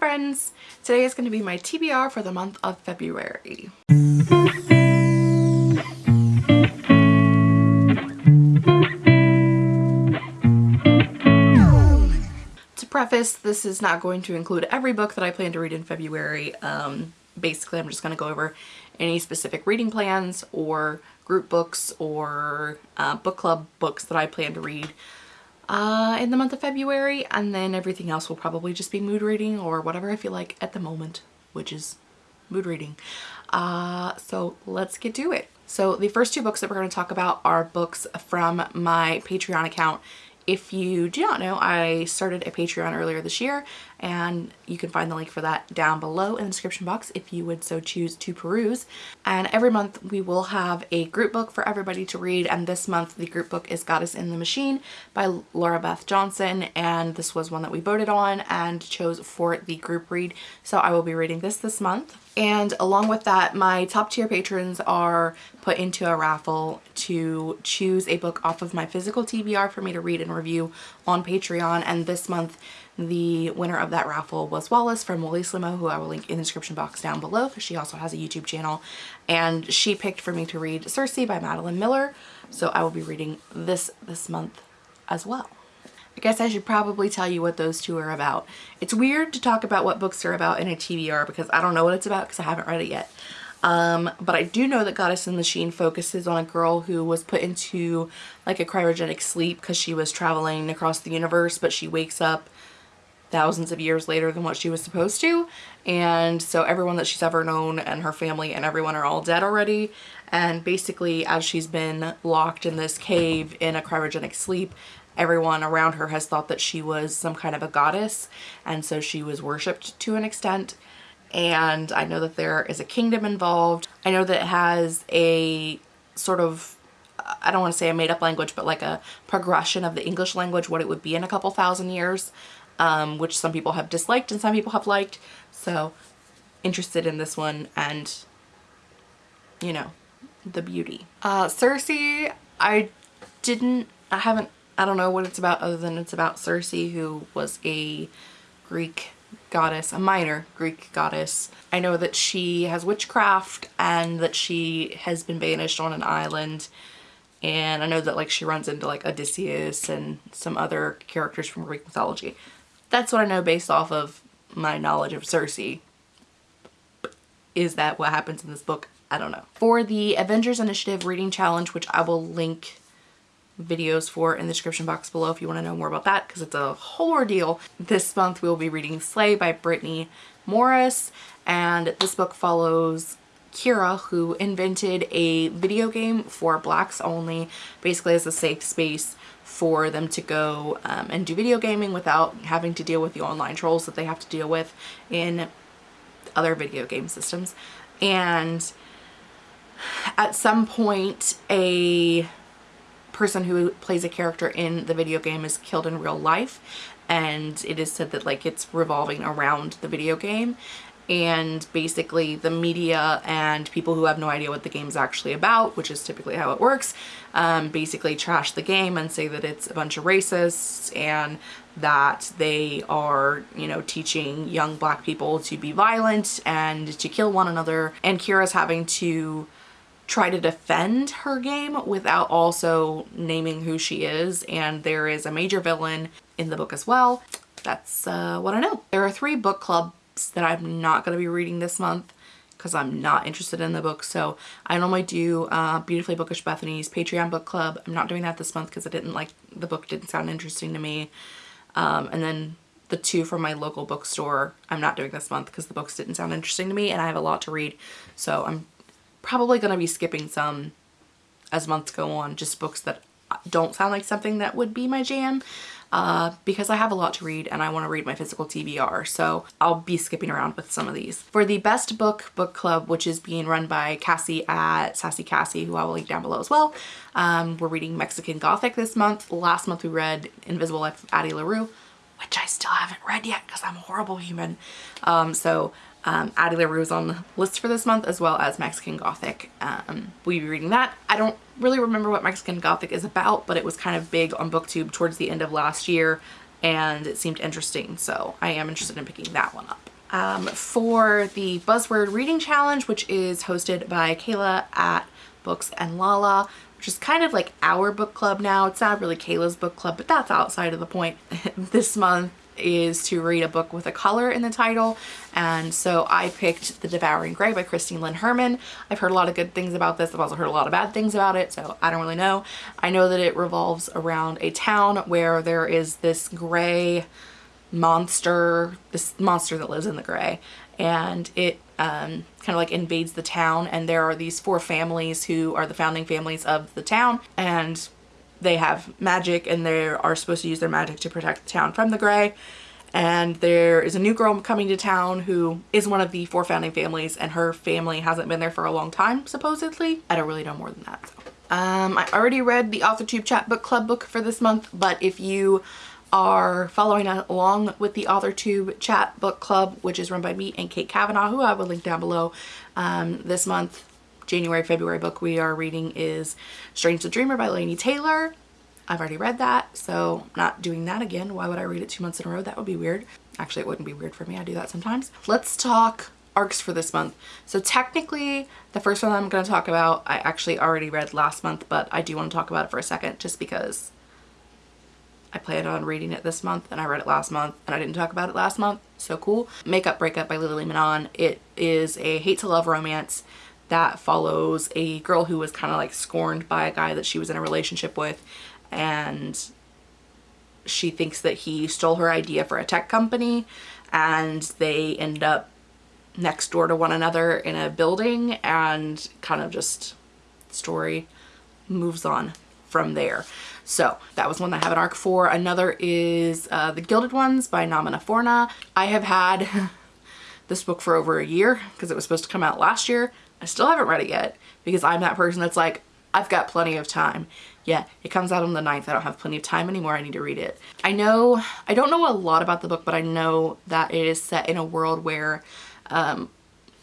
friends! Today is going to be my TBR for the month of February. To preface, this is not going to include every book that I plan to read in February. Um, basically, I'm just going to go over any specific reading plans or group books or uh, book club books that I plan to read uh, in the month of February and then everything else will probably just be mood reading or whatever I feel like at the moment which is mood reading. Uh, so let's get to it. So the first two books that we're going to talk about are books from my Patreon account if you do not know, I started a Patreon earlier this year and you can find the link for that down below in the description box if you would so choose to peruse. And every month we will have a group book for everybody to read and this month the group book is Goddess in the Machine by Lora Beth Johnson and this was one that we voted on and chose for the group read. So I will be reading this this month. And along with that, my top tier patrons are put into a raffle to choose a book off of my physical TBR for me to read and review on Patreon. And this month, the winner of that raffle was Wallace from Woolly Slimo, who I will link in the description box down below because she also has a YouTube channel. And she picked for me to read Circe by Madeline Miller. So I will be reading this this month as well. I guess I should probably tell you what those two are about. It's weird to talk about what books are about in a TBR because I don't know what it's about because I haven't read it yet. Um, but I do know that Goddess in the Machine focuses on a girl who was put into like a cryogenic sleep because she was traveling across the universe but she wakes up thousands of years later than what she was supposed to. And so everyone that she's ever known and her family and everyone are all dead already. And basically as she's been locked in this cave in a cryogenic sleep everyone around her has thought that she was some kind of a goddess. And so she was worshipped to an extent. And I know that there is a kingdom involved. I know that it has a sort of I don't want to say a made up language but like a progression of the English language what it would be in a couple thousand years um, which some people have disliked and some people have liked so interested in this one and you know the beauty. Uh, Circe I didn't I haven't I don't know what it's about other than it's about Circe who was a Greek goddess, a minor Greek goddess. I know that she has witchcraft and that she has been banished on an island and I know that like she runs into like Odysseus and some other characters from Greek mythology. That's what I know based off of my knowledge of Circe. Is that what happens in this book? I don't know. For the Avengers Initiative reading challenge, which I will link videos for in the description box below if you want to know more about that because it's a whole ordeal. This month we'll be reading Slay by Brittany Morris and this book follows Kiera who invented a video game for blacks only basically as a safe space for them to go um, and do video gaming without having to deal with the online trolls that they have to deal with in other video game systems. And at some point a person who plays a character in the video game is killed in real life and it is said that like it's revolving around the video game and basically the media and people who have no idea what the game is actually about, which is typically how it works, um, basically trash the game and say that it's a bunch of racists and that they are, you know, teaching young black people to be violent and to kill one another. And Kiera's having to try to defend her game without also naming who she is and there is a major villain in the book as well. That's uh, what I know. There are three book clubs that I'm not going to be reading this month because I'm not interested in the book. So I normally do uh, Beautifully Bookish Bethany's Patreon book club. I'm not doing that this month because I didn't like, the book didn't sound interesting to me. Um, and then the two from my local bookstore I'm not doing this month because the books didn't sound interesting to me and I have a lot to read. So I'm probably going to be skipping some as months go on, just books that don't sound like something that would be my jam uh, because I have a lot to read and I want to read my physical TBR. So I'll be skipping around with some of these. For the best book book club, which is being run by Cassie at Sassy Cassie, who I will link down below as well. Um, we're reading Mexican Gothic this month. Last month we read Invisible Life of Addie LaRue, which I still haven't read yet because I'm a horrible human. Um, so um, Addie LaRue is on the list for this month as well as Mexican Gothic. Um, we'll be reading that. I don't really remember what Mexican Gothic is about, but it was kind of big on booktube towards the end of last year and it seemed interesting. So I am interested in picking that one up. Um, for the Buzzword Reading Challenge, which is hosted by Kayla at Books and Lala, which is kind of like our book club now. It's not really Kayla's book club, but that's outside of the point. this month is to read a book with a color in the title and so I picked The Devouring Gray by Christine Lynn Herman. I've heard a lot of good things about this. I've also heard a lot of bad things about it so I don't really know. I know that it revolves around a town where there is this gray monster, this monster that lives in the gray and it um, kind of like invades the town and there are these four families who are the founding families of the town and they have magic and they are supposed to use their magic to protect the town from the gray and there is a new girl coming to town who is one of the four founding families and her family hasn't been there for a long time supposedly i don't really know more than that so. um, i already read the authortube chat book club book for this month but if you are following along with the authortube chat book club which is run by me and kate kavanaugh who i will link down below um, this month January, February book we are reading is Strange the Dreamer by Laini Taylor. I've already read that, so not doing that again. Why would I read it two months in a row? That would be weird. Actually, it wouldn't be weird for me. I do that sometimes. Let's talk arcs for this month. So technically, the first one I'm going to talk about, I actually already read last month, but I do want to talk about it for a second just because I planned on reading it this month and I read it last month and I didn't talk about it last month. So cool. Makeup Breakup by Lily Menon. It is a hate to love romance that follows a girl who was kind of like scorned by a guy that she was in a relationship with and she thinks that he stole her idea for a tech company and they end up next door to one another in a building and kind of just story moves on from there. So that was one that I have an arc for. Another is uh, The Gilded Ones by Namina Forna. I have had this book for over a year because it was supposed to come out last year. I still haven't read it yet because I'm that person that's like, I've got plenty of time. Yeah, it comes out on the 9th. I don't have plenty of time anymore. I need to read it. I know, I don't know a lot about the book, but I know that it is set in a world where um,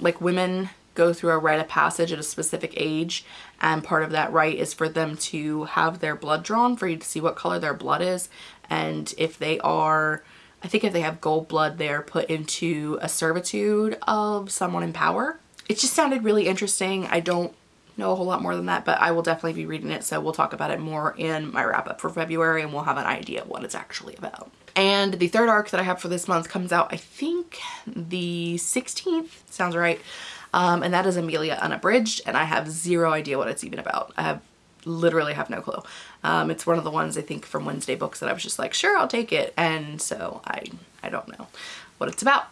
like women go through a rite of passage at a specific age and part of that rite is for them to have their blood drawn for you to see what color their blood is and if they are I think if they have gold blood they're put into a servitude of someone in power it just sounded really interesting. I don't know a whole lot more than that, but I will definitely be reading it. So we'll talk about it more in my wrap up for February and we'll have an idea of what it's actually about. And the third arc that I have for this month comes out, I think the 16th, sounds right. Um, and that is Amelia Unabridged. And I have zero idea what it's even about. I have literally have no clue. Um, it's one of the ones I think from Wednesday books that I was just like, sure, I'll take it. And so I, I don't know what it's about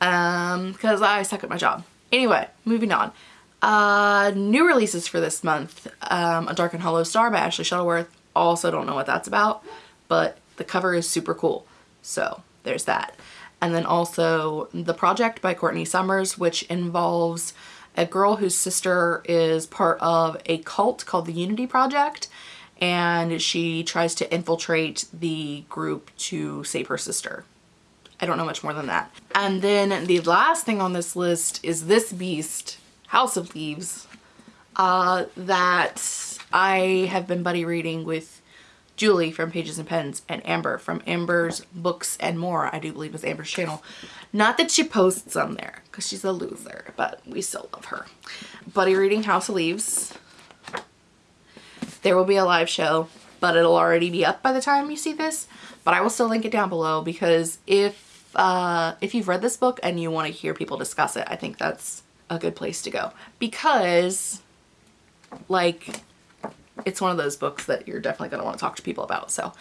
um, because I suck at my job. Anyway, moving on. Uh, new releases for this month. Um, A Dark and Hollow Star by Ashley Shuttleworth. Also don't know what that's about, but the cover is super cool. So there's that. And then also The Project by Courtney Summers, which involves a girl whose sister is part of a cult called the Unity Project and she tries to infiltrate the group to save her sister. I don't know much more than that. And then the last thing on this list is this beast, House of Leaves, uh, that I have been buddy reading with Julie from Pages and Pens and Amber from Amber's Books and More, I do believe is Amber's channel. Not that she posts on there because she's a loser, but we still love her. Buddy reading House of Leaves. There will be a live show, but it'll already be up by the time you see this. But I will still link it down below because if uh, if you've read this book and you want to hear people discuss it, I think that's a good place to go. Because, like, it's one of those books that you're definitely going to want to talk to people about. So,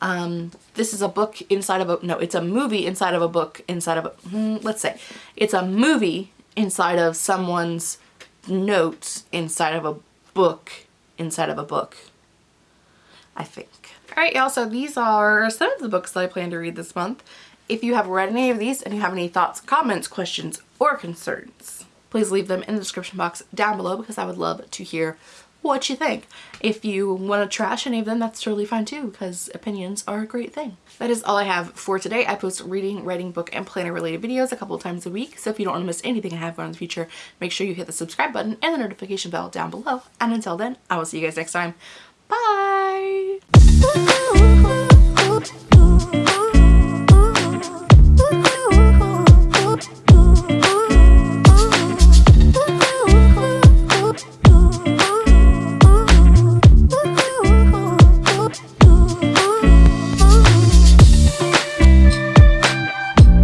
um, this is a book inside of a, no, it's a movie inside of a book inside of a, hmm, let's say, it's a movie inside of someone's notes inside of a book inside of a book, I think. Alright y'all, so these are some of the books that I plan to read this month. If you have read any of these and you have any thoughts, comments, questions, or concerns, please leave them in the description box down below because I would love to hear what you think. If you want to trash any of them, that's totally fine too because opinions are a great thing. That is all I have for today. I post reading, writing, book, and planner related videos a couple times a week. So if you don't want to miss anything I have going in the future, make sure you hit the subscribe button and the notification bell down below. And until then, I will see you guys next time. Bye!